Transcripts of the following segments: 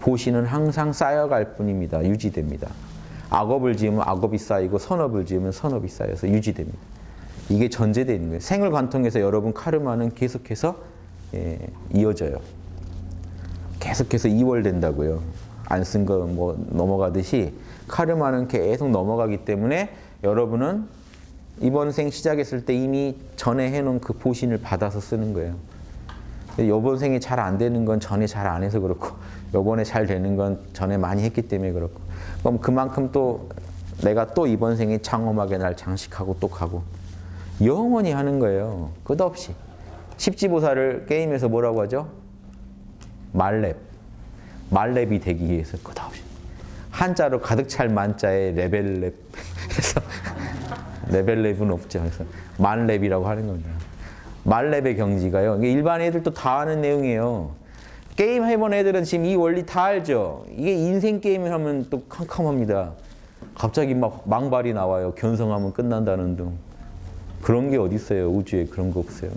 보시는 항상 쌓여갈 뿐입니다. 유지됩니다. 악업을 지으면 악업이 쌓이고 선업을 지으면 선업이 쌓여서 유지됩니다. 이게 전제되어 있는 거예요. 생을 관통해서 여러분 카르마는 계속해서 예, 이어져요. 계속해서 이월된다고요. 안 쓴 거 뭐 넘어가듯이 카르마는 계속 넘어가기 때문에 여러분은 이번 생 시작했을 때 이미 전에 해놓은 그 보신을 받아서 쓰는 거예요. 이번 생이 잘안 되는 건 전에 잘 안 해서 그렇고 이번에 잘 되는 건 전에 많이 했기 때문에 그렇고 그럼 그만큼 또 내가 또 이번 생에 장엄하게 날 장식하고 또 가고 영원히 하는 거예요. 끝없이. 십지보살을 게임에서 뭐라고 하죠? 말렙. 말렙이 되기 위해서 끝없이. 한자로 가득 찰 만자에 레벨렙 해서 레벨렙은 없죠. 그래서 만렙이라고 하는 겁니다. 말렙의 경지가요. 일반 애들도 다 아는 내용이에요. 게임 해본 애들은 지금 이 원리 다 알죠. 이게 인생 게임을 하면 또 캄캄합니다. 갑자기 막 망발이 나와요. 견성하면 끝난다는 등. 그런 게 어디 있어요. 우주에 그런 거 없어요.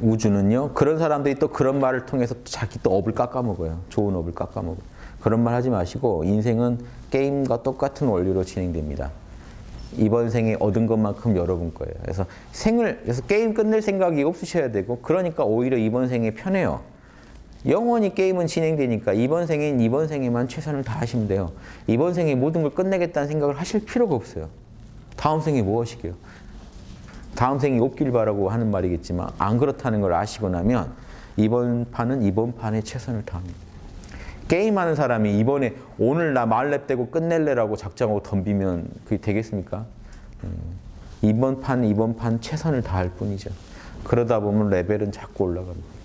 우주는요. 그런 사람들이 또 그런 말을 통해서 자기 또 업을 깎아먹어요. 좋은 업을 깎아먹어요. 그런 말 하지 마시고 인생은 게임과 똑같은 원리로 진행됩니다. 이번 생에 얻은 것만큼 여러분 거예요. 그래서 생을 그래서 게임 끝낼 생각이 없으셔야 되고 그러니까 오히려 이번 생에 편해요. 영원히 게임은 진행되니까 이번 생엔 이번 생에만 최선을 다하시면 돼요. 이번 생에 모든 걸 끝내겠다는 생각을 하실 필요가 없어요. 다음 생에 뭐 하시게요? 다음 생이 없길 바라고 하는 말이겠지만 안 그렇다는 걸 아시고 나면 이번 판은 이번 판에 최선을 다합니다. 게임하는 사람이 이번에 오늘 나 말렙 떼고 끝낼래라고 작정하고 덤비면 그게 되겠습니까? 음, 이번 판 이번 판 최선을 다할 뿐이죠. 그러다 보면 레벨은 자꾸 올라갑니다.